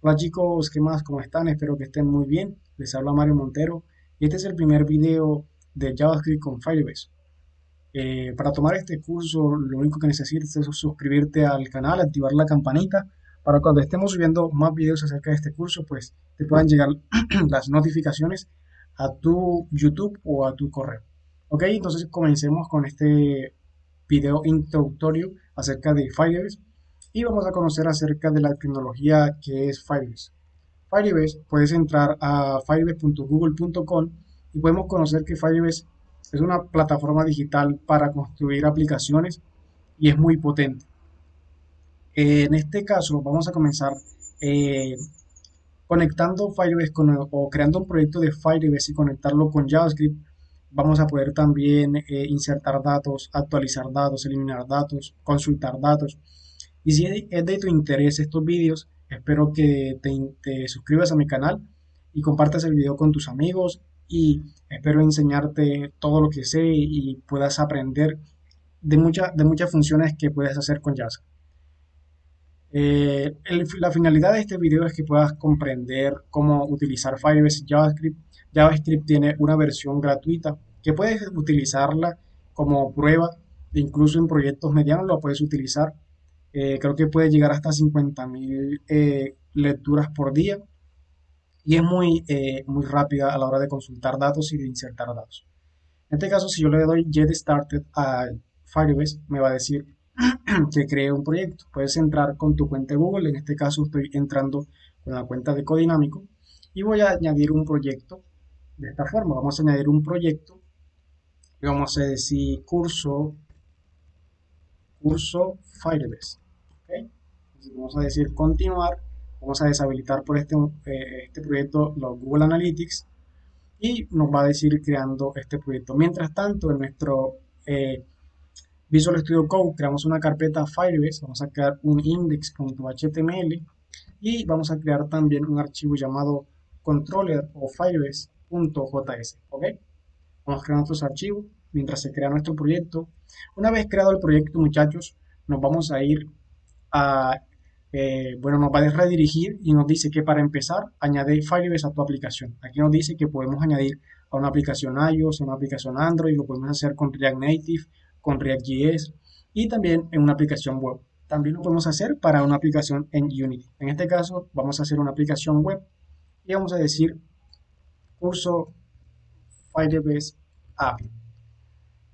Hola chicos, ¿qué más? ¿Cómo están? Espero que estén muy bien. Les habla Mario Montero y este es el primer video de JavaScript con Firebase. Eh, para tomar este curso lo único que necesitas es suscribirte al canal, activar la campanita para cuando estemos subiendo más videos acerca de este curso pues te puedan llegar las notificaciones a tu YouTube o a tu correo. Ok, entonces comencemos con este video introductorio acerca de Firebase y vamos a conocer acerca de la tecnología que es Firebase. Firebase, puedes entrar a firebase.google.com y podemos conocer que Firebase es una plataforma digital para construir aplicaciones y es muy potente. En este caso vamos a comenzar eh, conectando Firebase o creando un proyecto de Firebase y conectarlo con JavaScript. Vamos a poder también eh, insertar datos, actualizar datos, eliminar datos, consultar datos y si es de tu interés estos vídeos, espero que te, suscribas a mi canal y compartas el video con tus amigos y espero enseñarte todo lo que sé y puedas aprender de, de muchas funciones que puedes hacer con JavaScript. Eh, la finalidad de este video es que puedas comprender cómo utilizar Firebase JavaScript. JavaScript tiene una versión gratuita que puedes utilizarla como prueba, incluso en proyectos medianos lo puedes utilizar eh, creo que puede llegar hasta 50.000 eh, lecturas por día y es muy, eh, muy rápida a la hora de consultar datos y de insertar datos. En este caso, si yo le doy Get Started a Firebase, me va a decir que cree un proyecto. Puedes entrar con tu cuenta Google, en este caso estoy entrando con la cuenta de Codinámico y voy a añadir un proyecto de esta forma. Vamos a añadir un proyecto y vamos a decir curso curso Firebase. vamos a decir continuar, vamos a deshabilitar por este, eh, este proyecto los Google Analytics y nos va a decir creando este proyecto. Mientras tanto, en nuestro eh, Visual Studio Code creamos una carpeta Firebase, vamos a crear un index.html y vamos a crear también un archivo llamado controller o firebase.js. ¿ok? Vamos a crear nuestros archivos mientras se crea nuestro proyecto. Una vez creado el proyecto, muchachos, nos vamos a ir a, eh, bueno, nos va a redirigir y nos dice que para empezar, añade Firebase a tu aplicación. Aquí nos dice que podemos añadir a una aplicación iOS, a una aplicación Android, lo podemos hacer con React Native, con React.js y también en una aplicación web. También lo podemos hacer para una aplicación en Unity. En este caso, vamos a hacer una aplicación web y vamos a decir curso Firebase API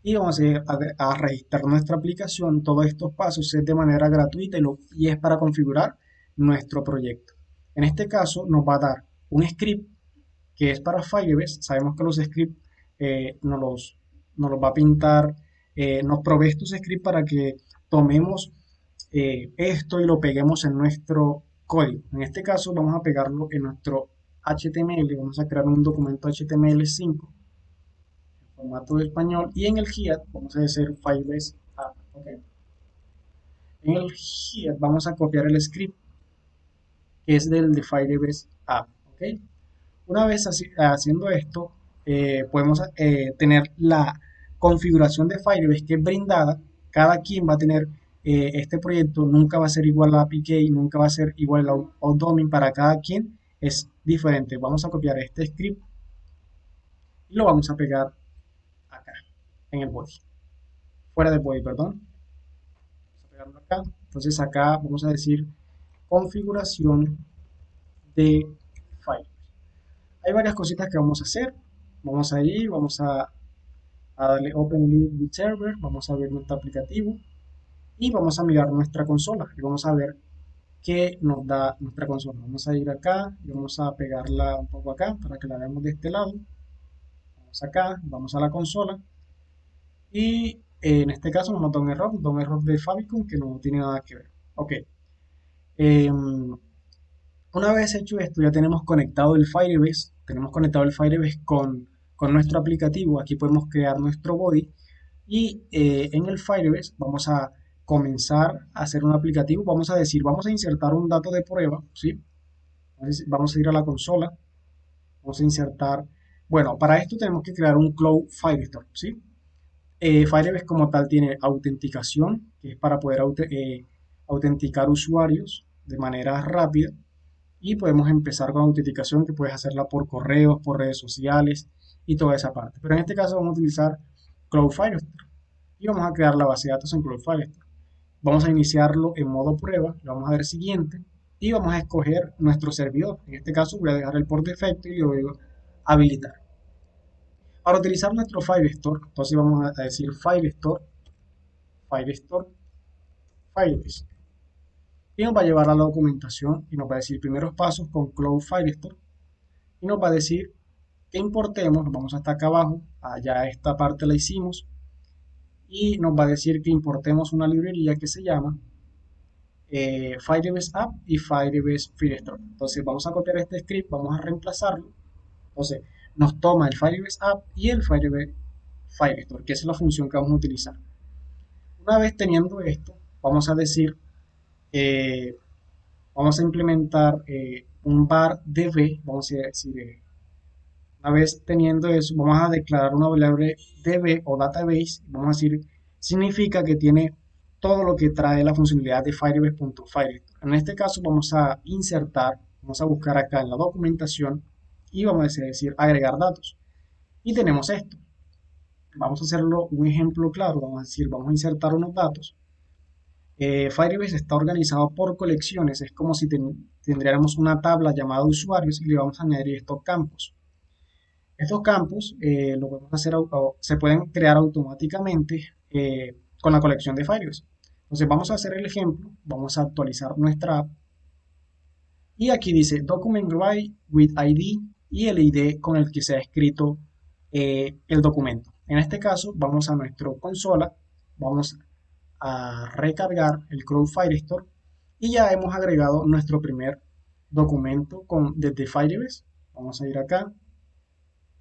y vamos a, registrar nuestra aplicación. Todos estos pasos es de manera gratuita y, es para configurar nuestro proyecto. En este caso nos va a dar un script que es para Firebase. Sabemos que los scripts eh, nos, los, nos, los, va a pintar, eh, nos provee estos scripts para que tomemos eh, esto y lo peguemos en nuestro código. En este caso vamos a pegarlo en nuestro HTML. Vamos a crear un documento HTML5 formato de español y en el HIAT vamos a hacer Firebase App. En el HIAT vamos a copiar el script que es del de Firebase App. Una vez haciendo esto, eh, podemos eh, tener la configuración de Firebase que es brindada. Cada quien va a tener eh, este proyecto, nunca va a ser igual a APK, nunca va a ser igual a Outdomin. Para cada quien es diferente. Vamos a copiar este script y lo vamos a pegar en el body. Fuera del body, perdón. Vamos a pegarlo acá. Entonces acá vamos a decir configuración de file. Hay varias cositas que vamos a hacer. Vamos a ir, vamos a, darle Open with Server, vamos a ver nuestro aplicativo y vamos a mirar nuestra consola y vamos a ver qué nos da nuestra consola. Vamos a ir acá y vamos a pegarla un poco acá para que la veamos de este lado. Acá, vamos a la consola y en este caso nos da un error, un error de Fabicon que no tiene nada que ver. Ok. Em, una vez hecho esto, ya tenemos conectado el Firebase, tenemos conectado el Firebase con, nuestro aplicativo. Aquí podemos crear nuestro body y eh, en el Firebase vamos a comenzar a hacer un aplicativo. Vamos a decir, vamos a insertar un dato de prueba, ¿sí? Vamos a ir a la consola, vamos a insertar, bueno, para esto tenemos que crear un Cloud Firestore, ¿sí? Eh, Firebase como tal tiene autenticación, que es para poder eh, autenticar usuarios de manera rápida. y podemos empezar con autenticación que puedes hacerla por correos, por redes sociales y toda esa parte. Pero en este caso vamos a utilizar Cloud Firestore y vamos a crear la base de datos en Cloud Firestore. Vamos a iniciarlo en modo prueba, le vamos a dar siguiente y vamos a escoger nuestro servidor. En este caso voy a dejar el por defecto y le a habilitar. Para utilizar nuestro Firestore, entonces vamos a decir Firestore, Firestore, Firebase. Y nos va a llevar a la documentación y nos va a decir primeros pasos con Cloud Firestore. Y nos va a decir que importemos, vamos hasta acá abajo, allá esta parte la hicimos. Y nos va a decir que importemos una librería que se llama eh, Firebase App y Firebase Firestore. Entonces vamos a copiar este script, vamos a reemplazarlo. Entonces nos toma el Firebase App y el Firebase Firestore, que es la función que vamos a utilizar. Una vez teniendo esto, vamos a decir, eh, vamos a implementar eh, un var db, vamos a decir, eh, una vez teniendo eso, vamos a declarar una variable db o database, vamos a decir, significa que tiene todo lo que trae la funcionalidad de Firebase.Firestore. En este caso vamos a insertar, vamos a buscar acá en la documentación y vamos a decir agregar datos. Y tenemos esto. Vamos a hacerlo un ejemplo claro, vamos a decir, vamos a insertar unos datos eh, Firebase está organizado por colecciones, es como si tendríamos una tabla llamada usuarios y le vamos a añadir estos campos. Estos campos eh, lo podemos hacer, se pueden crear automáticamente eh, con la colección de Firebase. Entonces vamos a hacer el ejemplo, vamos a actualizar nuestra app y aquí dice Document Write with ID y el ID con el que se ha escrito el documento. En este caso vamos a nuestra consola, vamos a recargar el Cloud Firestore y ya hemos agregado nuestro primer documento con, desde Firebase. Vamos a ir acá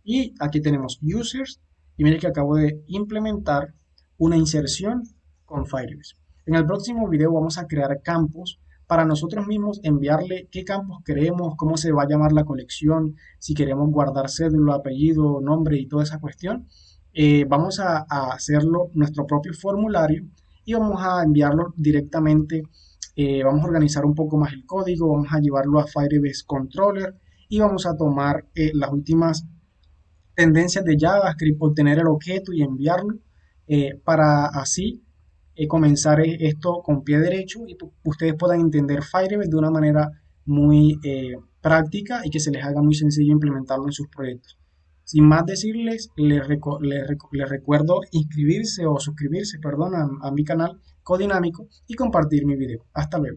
y aquí tenemos users y miren que acabo de implementar una inserción con Firebase. En el próximo video vamos a crear campos para nosotros mismos enviarle qué campos queremos, cómo se va a llamar la colección, si queremos guardar cédula, apellido, nombre y toda esa cuestión. Eh, vamos a hacerlo nuestro propio formulario y vamos a enviarlo directamente, eh, vamos a organizar un poco más el código, vamos a llevarlo a Firebase Controller y vamos a tomar eh, las últimas tendencias de JavaScript, obtener el objeto y enviarlo para así comenzar esto con pie derecho y ustedes puedan entender Firebase de una manera muy práctica y que se les haga muy sencillo implementarlo en sus proyectos. Sin más decirles, les, recuerdo inscribirse o suscribirse, perdón, a mi canal Codinámico y compartir mi video. Hasta luego.